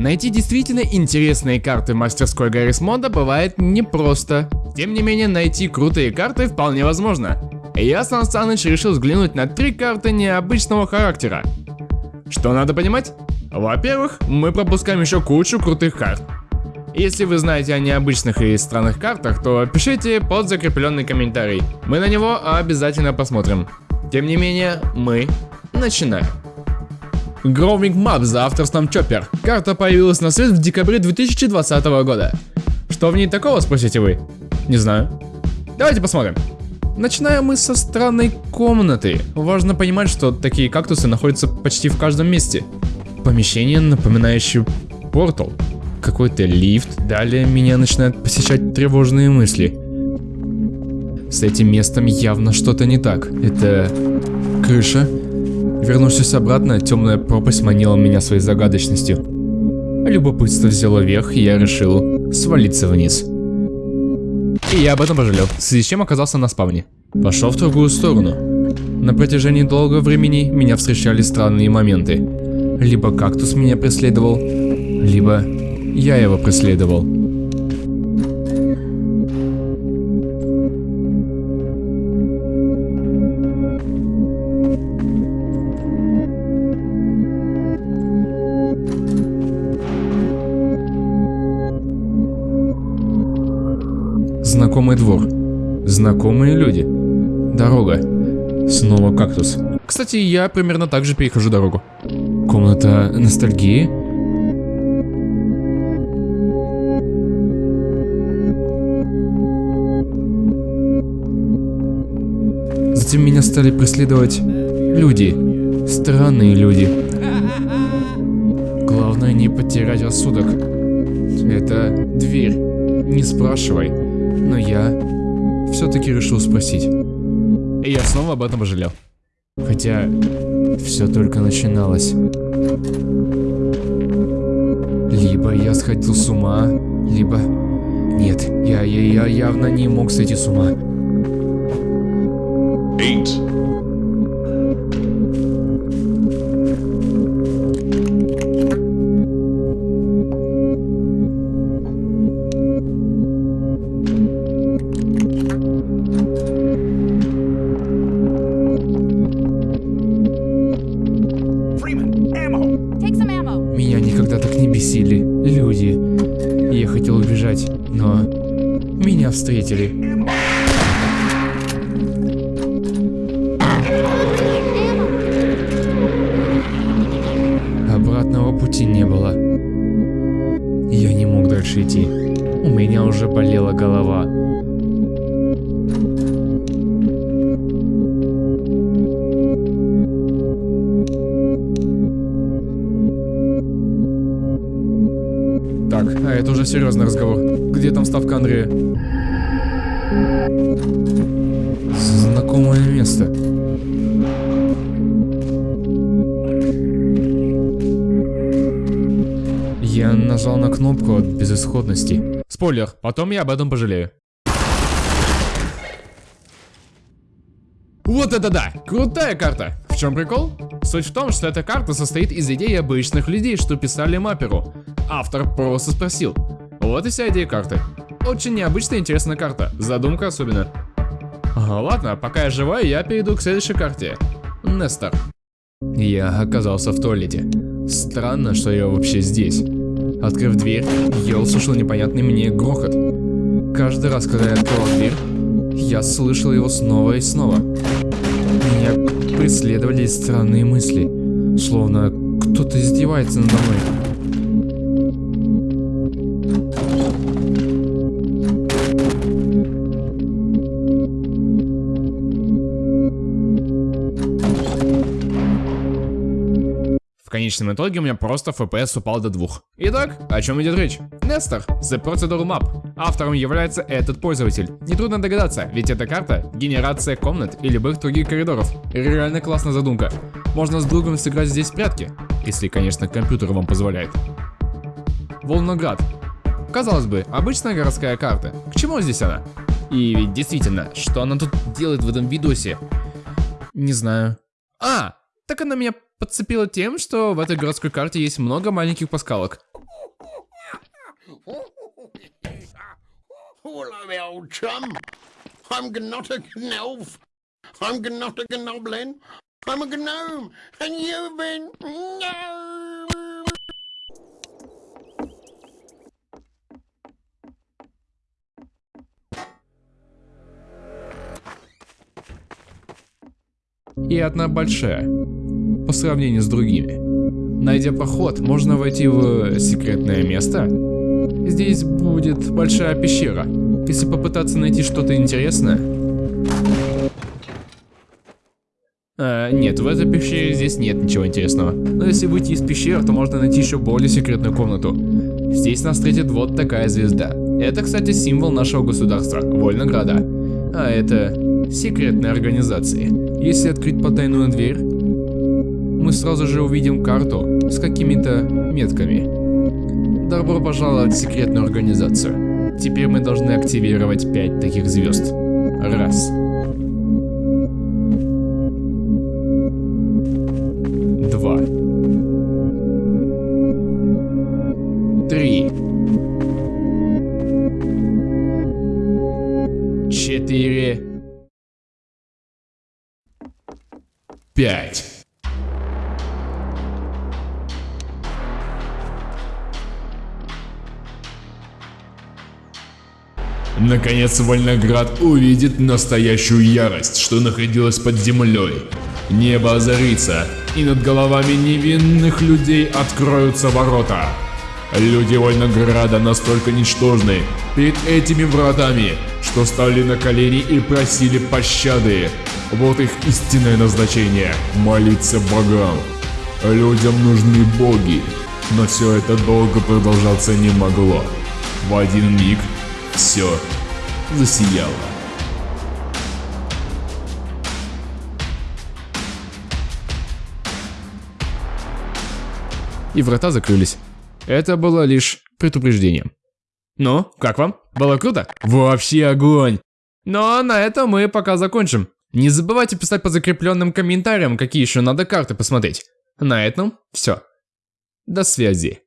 Найти действительно интересные карты мастерской Гаррис Мода бывает непросто. Тем не менее, найти крутые карты вполне возможно. Я, Сан Саныч, решил взглянуть на три карты необычного характера. Что надо понимать? Во-первых, мы пропускаем еще кучу крутых карт. Если вы знаете о необычных и странных картах, то пишите под закрепленный комментарий. Мы на него обязательно посмотрим. Тем не менее, мы начинаем. Growing Map за авторством Chopper. Карта появилась на свет в декабре 2020 года. Что в ней такого, спросите вы? Не знаю. Давайте посмотрим. Начинаем мы со странной комнаты. Важно понимать, что такие кактусы находятся почти в каждом месте. Помещение, напоминающее портал. Какой-то лифт. Далее меня начинают посещать тревожные мысли. С этим местом явно что-то не так. Это крыша. Вернувшись обратно, темная пропасть манила меня своей загадочностью. Любопытство взяло верх, и я решил свалиться вниз. И я об этом пожалел, в связи с чем оказался на спавне. Пошел в другую сторону. На протяжении долгого времени меня встречали странные моменты. Либо кактус меня преследовал, либо я его преследовал. Знакомый двор. Знакомые люди. Дорога. Снова кактус. Кстати, я примерно так же перехожу дорогу. Комната ностальгии. Затем меня стали преследовать люди. Странные люди. Главное не потерять рассудок. Это дверь. Не спрашивай. Но я все-таки решил спросить. И я снова об этом пожалел. Хотя все только начиналось. Либо я сходил с ума, либо... Нет, я, я, я явно не мог сойти с ума. Eight. Хотел убежать, но меня встретили. Обратного пути не было. Я не мог дальше идти. У меня уже болела голова. Так, а это уже серьезный разговор. Где там ставка Андрея? Знакомое место. Я нажал на кнопку от безысходности. Спойлер, потом я об этом пожалею. Вот это да! Крутая карта! В чем прикол? Суть в том, что эта карта состоит из идей обычных людей, что писали мапперу. Автор просто спросил. Вот и вся идея карты. Очень необычная и интересная карта. Задумка особенно. Ладно, пока я живой, я перейду к следующей карте. Нестор. Я оказался в туалете. Странно, что я вообще здесь. Открыв дверь, я услышал непонятный мне грохот. Каждый раз, когда я открывал дверь, я слышал его снова и снова. Меня преследовали странные мысли, словно кто-то издевается надо мной. В конечном итоге у меня просто FPS упал до двух. Итак, о чем идет речь? Нестор, The Procedure Map. Автором является этот пользователь. Нетрудно догадаться, ведь эта карта — генерация комнат и любых других коридоров. Реально классная задумка. Можно с другом сыграть здесь в прятки, если, конечно, компьютер вам позволяет. Волноград. Казалось бы, обычная городская карта. К чему здесь она? И ведь действительно, что она тут делает в этом видосе? Не знаю. А, так она меня подцепила тем, что в этой городской карте есть много маленьких паскалок. И одна большая, по сравнению с другими. Найдя проход, можно войти в секретное место. Здесь будет большая пещера. Если попытаться найти что-то интересное... А, нет, в этой пещере здесь нет ничего интересного. Но если выйти из пещеры, то можно найти еще более секретную комнату. Здесь нас встретит вот такая звезда. Это, кстати, символ нашего государства, Вольнограда. А это секретной организации. Если открыть потайную дверь, мы сразу же увидим карту с какими-то метками. Добро пожаловать в секретную организацию. Теперь мы должны активировать 5 таких звезд. Раз. Два. Три. Четыре. Пять. Наконец Вольноград увидит настоящую ярость, что находилась под землей. Небо озарится, и над головами невинных людей откроются ворота. Люди Вольнограда настолько ничтожны перед этими вратами, что стали на колени и просили пощады. Вот их истинное назначение – молиться богам. Людям нужны боги, но все это долго продолжаться не могло. В один миг все засияло. И врата закрылись. Это было лишь предупреждением. Ну, как вам? Было круто? Вообще огонь! Но на этом мы пока закончим. Не забывайте писать по закрепленным комментариям, какие еще надо карты посмотреть. На этом все. До связи.